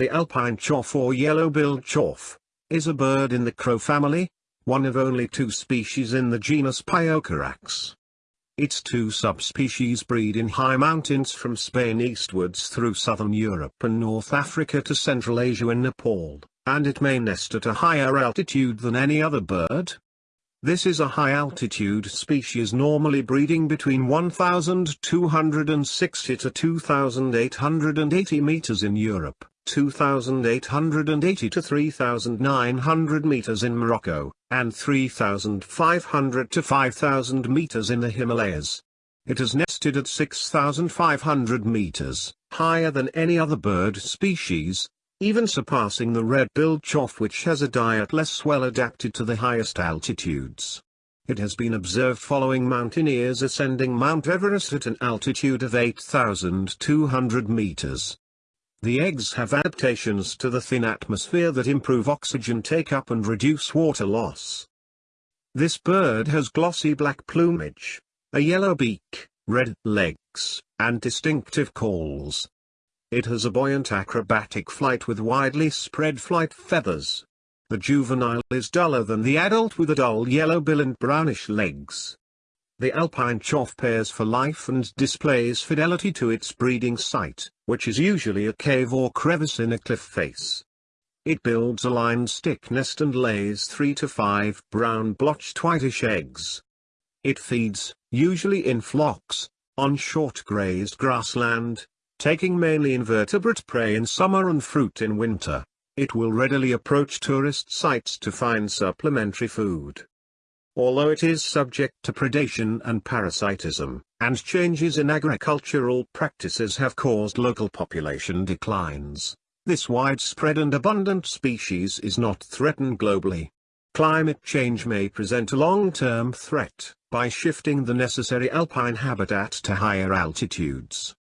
The alpine chough or yellow-billed chough, is a bird in the crow family, one of only two species in the genus Pyrrhocorax. Its two subspecies breed in high mountains from Spain eastwards through southern Europe and North Africa to Central Asia and Nepal, and it may nest at a higher altitude than any other bird. This is a high-altitude species normally breeding between 1,260 to 2,880 meters in Europe, 2,880 to 3,900 meters in Morocco, and 3,500 to 5,000 meters in the Himalayas. It has nested at 6,500 meters, higher than any other bird species, even surpassing the red-billed chough which has a diet less well adapted to the highest altitudes. It has been observed following mountaineers ascending Mount Everest at an altitude of 8,200 meters. The eggs have adaptations to the thin atmosphere that improve oxygen take-up and reduce water loss. This bird has glossy black plumage, a yellow beak, red legs, and distinctive calls. It has a buoyant acrobatic flight with widely spread flight feathers. The juvenile is duller than the adult with a dull yellow bill and brownish legs. The alpine chough pairs for life and displays fidelity to its breeding site, which is usually a cave or crevice in a cliff face. It builds a lined stick nest and lays three to five brown blotched whitish eggs. It feeds, usually in flocks, on short grazed grassland, taking mainly invertebrate prey in summer and fruit in winter, it will readily approach tourist sites to find supplementary food. Although it is subject to predation and parasitism, and changes in agricultural practices have caused local population declines, this widespread and abundant species is not threatened globally. Climate change may present a long-term threat, by shifting the necessary alpine habitat to higher altitudes.